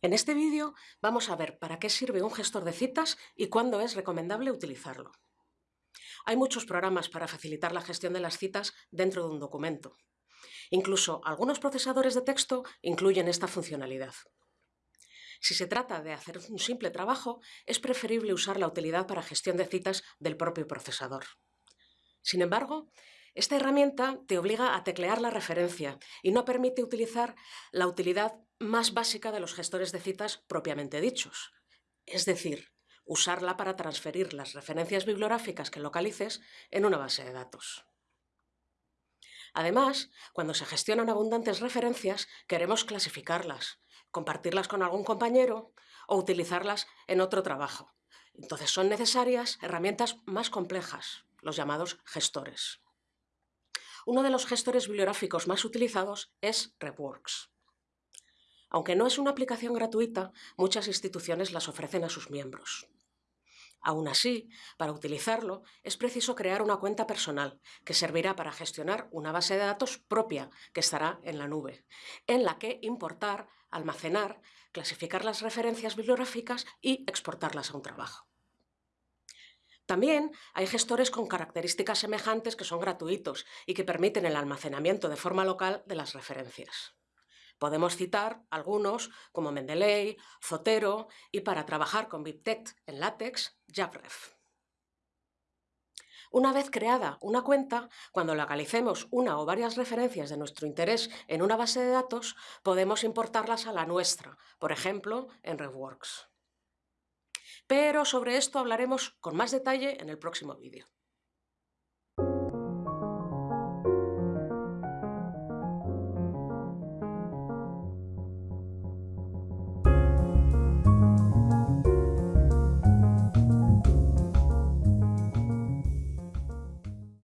En este vídeo vamos a ver para qué sirve un gestor de citas y cuándo es recomendable utilizarlo. Hay muchos programas para facilitar la gestión de las citas dentro de un documento. Incluso algunos procesadores de texto incluyen esta funcionalidad. Si se trata de hacer un simple trabajo, es preferible usar la utilidad para gestión de citas del propio procesador. Sin embargo, esta herramienta te obliga a teclear la referencia y no permite utilizar la utilidad más básica de los gestores de citas propiamente dichos, es decir, usarla para transferir las referencias bibliográficas que localices en una base de datos. Además, cuando se gestionan abundantes referencias, queremos clasificarlas, compartirlas con algún compañero o utilizarlas en otro trabajo. Entonces son necesarias herramientas más complejas, los llamados gestores. Uno de los gestores bibliográficos más utilizados es RepWorks. Aunque no es una aplicación gratuita, muchas instituciones las ofrecen a sus miembros. Aún así, para utilizarlo es preciso crear una cuenta personal que servirá para gestionar una base de datos propia que estará en la nube, en la que importar, almacenar, clasificar las referencias bibliográficas y exportarlas a un trabajo. También hay gestores con características semejantes que son gratuitos y que permiten el almacenamiento de forma local de las referencias. Podemos citar algunos como Mendeley, Zotero y para trabajar con BibTeX en LaTeX, JabRef. Una vez creada una cuenta, cuando localicemos una o varias referencias de nuestro interés en una base de datos, podemos importarlas a la nuestra, por ejemplo, en RevWorks pero sobre esto hablaremos con más detalle en el próximo vídeo.